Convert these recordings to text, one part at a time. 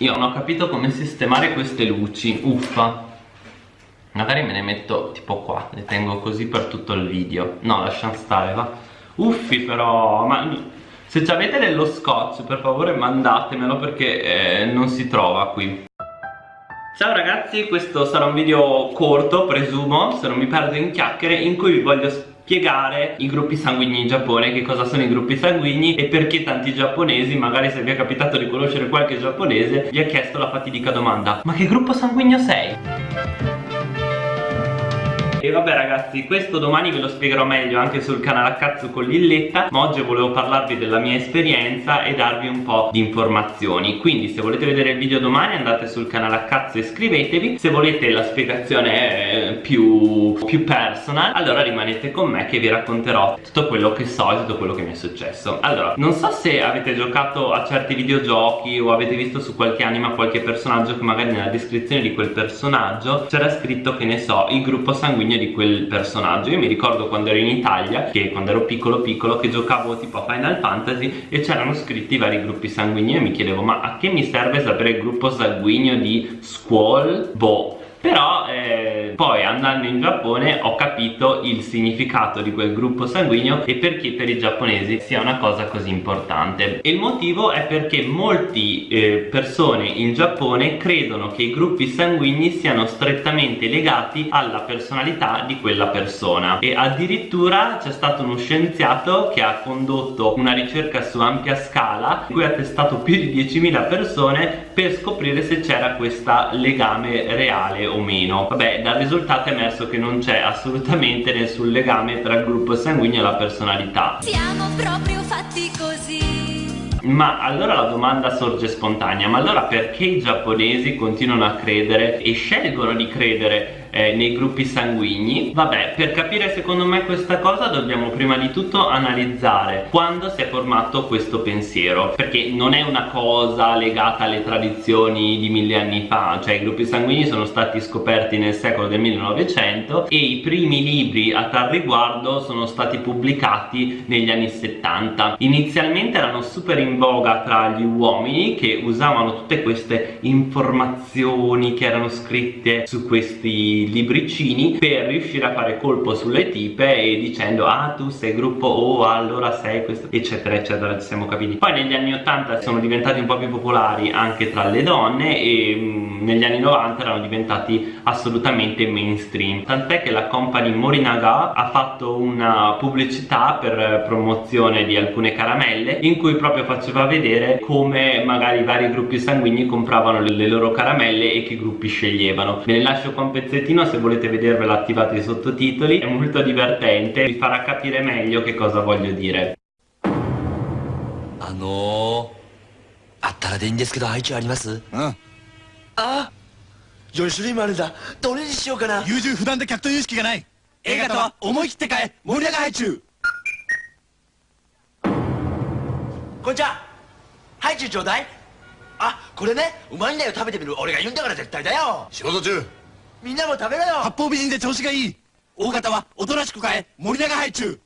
Io non ho capito come sistemare queste luci, uffa. Magari me ne metto tipo qua, le tengo così per tutto il video. No, lasciamo stare, va. Uffi però, ma se avete dello scotch per favore mandatemelo perché eh, non si trova qui. Ciao ragazzi, questo sarà un video corto, presumo, se non mi perdo in chiacchiere, in cui vi voglio spiegare i gruppi sanguigni in Giappone, che cosa sono i gruppi sanguigni e perché tanti giapponesi, magari se vi è capitato di conoscere qualche giapponese, vi ha chiesto la fatidica domanda Ma che gruppo sanguigno sei? E vabbè ragazzi, questo domani ve lo spiegherò meglio anche sul canale a cazzo con Lilletta Ma oggi volevo parlarvi della mia esperienza e darvi un po' di informazioni. Quindi se volete vedere il video domani andate sul canale a cazzo e iscrivetevi. Se volete la spiegazione più, più personal Allora rimanete con me che vi racconterò tutto quello che so e tutto quello che mi è successo. Allora, non so se avete giocato a certi videogiochi o avete visto su qualche anima qualche personaggio che magari nella descrizione di quel personaggio c'era scritto che ne so, il gruppo sanguigno di quel personaggio. Io mi ricordo quando ero in Italia che quando ero piccolo piccolo che giocavo tipo a Final Fantasy e c'erano scritti vari gruppi sanguigni. E mi chiedevo ma a che mi serve sapere il gruppo sanguigno di Squall? Boh però eh, poi andando in Giappone ho capito il significato di quel gruppo sanguigno e perché per i giapponesi sia una cosa così importante. E il motivo è perché molte eh, persone in Giappone credono che i gruppi sanguigni siano strettamente legati alla personalità di quella persona. E addirittura c'è stato uno scienziato che ha condotto una ricerca su ampia scala in cui ha testato più di 10.000 persone per scoprire se c'era questo legame reale o meno. Vabbè dal risultato è emerso che non c'è assolutamente nessun legame tra il gruppo sanguigno e la personalità. Siamo proprio fatti così. Ma allora la domanda sorge spontanea ma allora perché i giapponesi continuano a credere e scelgono di credere eh, nei gruppi sanguigni. Vabbè per capire secondo me questa cosa dobbiamo prima di tutto analizzare quando si è formato questo pensiero perché non è una cosa legata alle tradizioni di mille anni fa cioè i gruppi sanguigni sono stati scoperti nel secolo del 1900 e i primi libri a tal riguardo sono stati pubblicati negli anni 70 inizialmente erano super in voga tra gli uomini che usavano tutte queste informazioni che erano scritte su questi libricini per riuscire a fare colpo sulle tipe e dicendo ah tu sei gruppo O allora sei questo eccetera eccetera ci siamo capiti. Poi negli anni 80 sono diventati un po' più popolari anche tra le donne e mm, negli anni 90 erano diventati assolutamente mainstream. Tant'è che la company Morinaga ha fatto una pubblicità per promozione di alcune caramelle in cui proprio faceva vedere come magari i vari gruppi sanguigni compravano le, loro caramelle e che gruppi sceglievano. Ve ne lascio qua un pezzettino pezzettino se volete vedervelo attivate i sottotitoli è molto divertente vi farà capire meglio che cosa voglio dire. あのー、あったらでいいんですけど配置ありますうんあ4種類もあるんだどれにしようかな優柔不断で客という意識がない A 型は思い切って変え森永配中こんにちはハイチュウちょうだいあこれねうまいんだよ食べてみる俺が言うんだから絶対だよ仕事中みんなも食べろよ。八方美人で調子がいい。大型はおとなしく変え。森永配中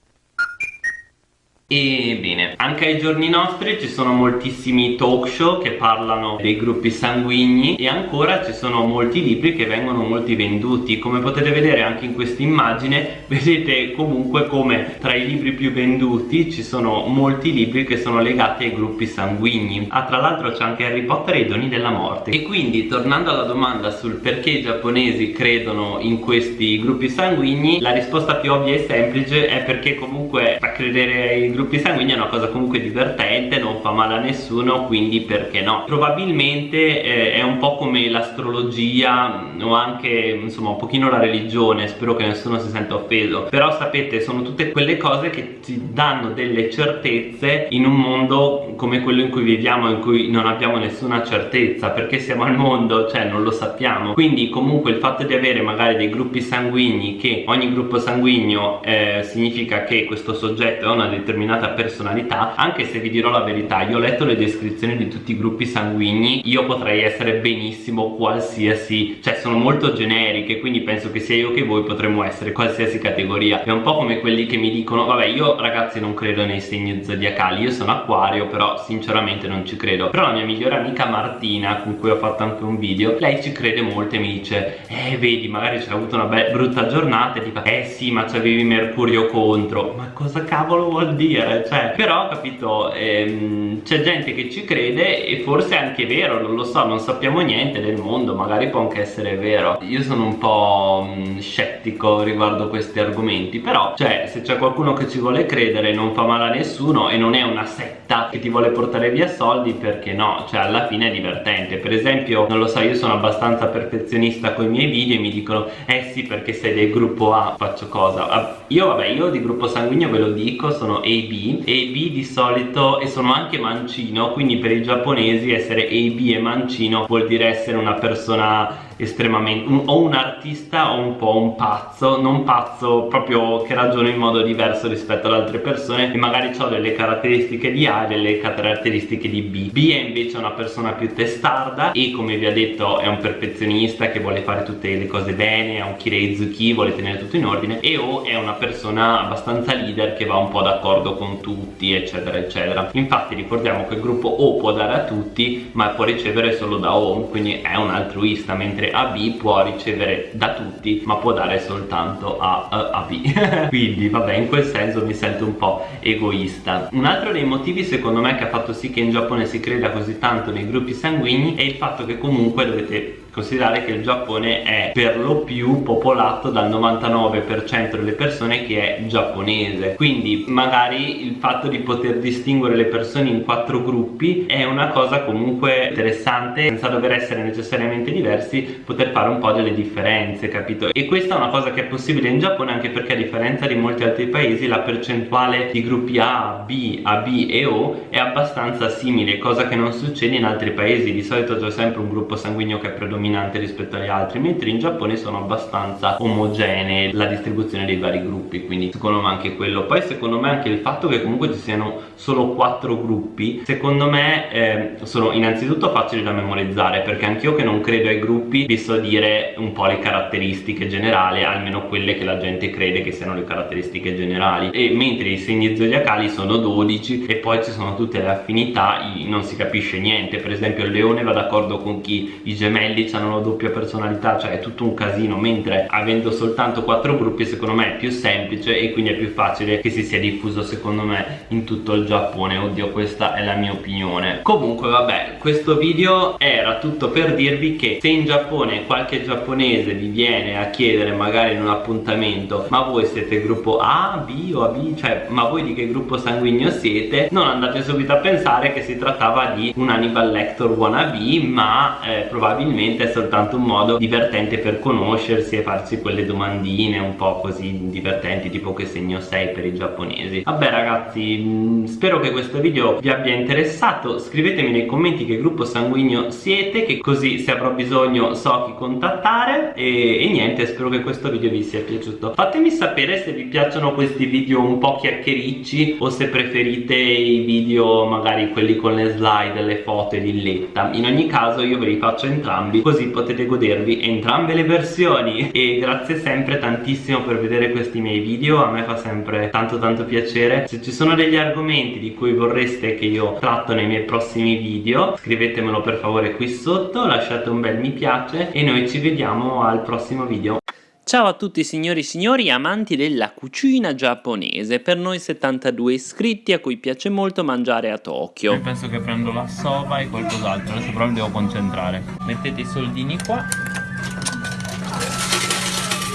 E bene, anche ai giorni nostri ci sono moltissimi talk show che parlano dei gruppi sanguigni e ancora ci sono molti libri che vengono molti venduti. Come potete vedere anche in questa immagine vedete comunque come tra i libri più venduti ci sono molti libri che sono legati ai gruppi sanguigni. Ah tra l'altro c'è anche Harry Potter e i doni della morte. E quindi tornando alla domanda sul perché i giapponesi credono in questi gruppi sanguigni la risposta più ovvia e semplice è perché comunque a credere ai gruppi gruppi sanguigni è una cosa comunque divertente non fa male a nessuno quindi perché no? Probabilmente eh, è un po' come l'astrologia mm, o anche insomma un pochino la religione spero che nessuno si senta offeso. Però sapete sono tutte quelle cose che ci danno delle certezze in un mondo come quello in cui viviamo in cui non abbiamo nessuna certezza perché siamo al mondo cioè non lo sappiamo. Quindi comunque il fatto di avere magari dei gruppi sanguigni che ogni gruppo sanguigno eh, significa che questo soggetto è una determinata determinata personalità anche se vi dirò la verità io ho letto le descrizioni di tutti i gruppi sanguigni io potrei essere benissimo qualsiasi cioè sono molto generiche quindi penso che sia io che voi potremmo essere qualsiasi categoria. È un po' come quelli che mi dicono vabbè io ragazzi non credo nei segni zodiacali io sono acquario però sinceramente non ci credo. Però la mia migliore amica Martina con cui ho fatto anche un video lei ci crede molto e mi dice eh vedi magari c'è avuto una brutta giornata e ti fa eh sì ma c'avevi Mercurio contro. Ma cosa cavolo vuol dire cioè però capito ehm, c'è gente che ci crede e forse è anche vero non lo so non sappiamo niente del mondo magari può anche essere vero. Io sono un po' mh, scettico riguardo questi argomenti però cioè se c'è qualcuno che ci vuole credere non fa male a nessuno e non è una setta che ti vuole portare via soldi perché no? Cioè alla fine è divertente. Per esempio non lo so io sono abbastanza perfezionista con i miei video e mi dicono eh sì perché sei del gruppo A faccio cosa? Ah, io vabbè io di gruppo sanguigno ve lo dico sono AB AB di solito e sono anche mancino quindi per i giapponesi essere AB e mancino vuol dire essere una persona estremamente un, o un artista o un po' un pazzo non pazzo proprio che ragiona in modo diverso rispetto ad altre persone e magari ho delle caratteristiche di A e delle caratteristiche di B. B è invece una persona più testarda e come vi ha detto è un perfezionista che vuole fare tutte le cose bene è un kireizuki vuole tenere tutto in ordine e O è una persona abbastanza leader che va un po' d'accordo con tutti eccetera eccetera. Infatti ricordiamo che il gruppo O può dare a tutti ma può ricevere solo da O quindi è un altruista mentre AB può ricevere da tutti ma può dare soltanto a, a, a B. Quindi vabbè in quel senso mi sento un po' egoista. Un altro dei motivi secondo me che ha fatto sì che in Giappone si creda così tanto nei gruppi sanguigni è il fatto che comunque dovete considerare che il Giappone è per lo più popolato dal 99% delle persone che è giapponese. Quindi magari il fatto di poter distinguere le persone in quattro gruppi è una cosa comunque interessante senza dover essere necessariamente diversi poter fare un po' delle differenze capito? E questa è una cosa che è possibile in Giappone anche perché a differenza di molti altri paesi la percentuale di gruppi A, B, AB e O è abbastanza simile cosa che non succede in altri paesi. Di solito c'è sempre un gruppo sanguigno che è predominante dominante rispetto agli altri mentre in Giappone sono abbastanza omogenee la distribuzione dei vari gruppi quindi secondo me anche quello. Poi secondo me anche il fatto che comunque ci siano solo quattro gruppi secondo me eh, sono innanzitutto facili da memorizzare perché anch'io che non credo ai gruppi vi so dire un po' le caratteristiche generali almeno quelle che la gente crede che siano le caratteristiche generali. E mentre i segni zodiacali sono 12 e poi ci sono tutte le affinità non si capisce niente. Per esempio il leone va d'accordo con chi? I gemelli hanno una doppia personalità cioè è tutto un casino mentre avendo soltanto quattro gruppi secondo me è più semplice e quindi è più facile che si sia diffuso secondo me in tutto il Giappone. Oddio questa è la mia opinione. Comunque vabbè questo video era tutto per dirvi che se in Giappone qualche giapponese vi viene a chiedere magari in un appuntamento ma voi siete gruppo A, B o AB cioè ma voi di che gruppo sanguigno siete? Non andate subito a pensare che si trattava di un Hannibal Lecter wannabe ma eh, probabilmente è soltanto un modo divertente per conoscersi e farsi quelle domandine un po' così divertenti tipo che segno sei per i giapponesi? Vabbè ragazzi mm, spero che questo video vi abbia interessato. Scrivetemi nei commenti che gruppo sanguigno siete che così se avrò bisogno so chi contattare. E, e niente spero che questo video vi sia piaciuto. Fatemi sapere se vi piacciono questi video un po' chiacchiericci o se preferite i video magari quelli con le slide, le foto e l'illetta. In ogni caso io ve li faccio entrambi così potete godervi entrambe le versioni. E grazie sempre tantissimo per vedere questi miei video a me fa sempre tanto tanto piacere. Se ci sono degli argomenti di cui vorreste che io tratto nei miei prossimi video scrivetemelo per favore qui sotto lasciate un bel mi piace e noi ci vediamo al prossimo video Ciao a tutti signori e signori amanti della cucina giapponese, per noi 72 iscritti a cui piace molto mangiare a Tokyo. Io penso che prendo la soba e qualcos'altro, adesso però mi devo concentrare. Mettete i soldini qua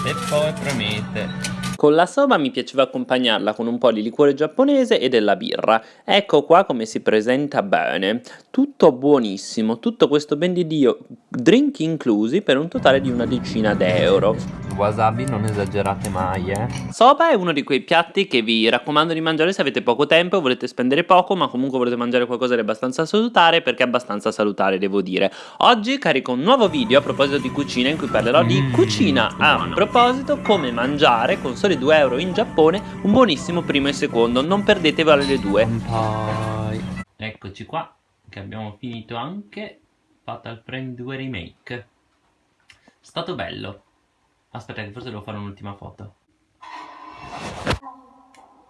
e poi premete. Con la soba mi piaceva accompagnarla con un po' di liquore giapponese e della birra. Ecco qua come si presenta bene. Tutto buonissimo, tutto questo ben di Dio, drink inclusi per un totale di una decina d'euro wasabi non esagerate mai eh Soba è uno di quei piatti che vi raccomando di mangiare se avete poco tempo volete spendere poco ma comunque volete mangiare qualcosa di abbastanza salutare perché è abbastanza salutare devo dire Oggi carico un nuovo video a proposito di cucina in cui parlerò di mm, cucina a proposito come mangiare con soli 2 euro in Giappone un buonissimo primo e secondo, non perdetevi le due. Kampai. Eccoci qua, che abbiamo finito anche Fatal Frame 2 Remake. Stato bello. Aspetta che forse devo fare un'ultima foto.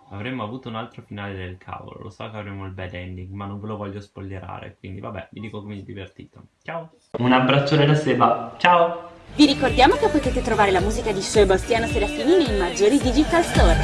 Avremmo avuto un altro finale del cavolo, lo so che avremo il bad ending, ma non ve lo voglio spoilerare, quindi vabbè, vi dico come mi divertito. Ciao! Un abbraccione da Seba, ciao! Vi ricordiamo che potete trovare la musica di Sebastiano Serafini nei maggiori digital store.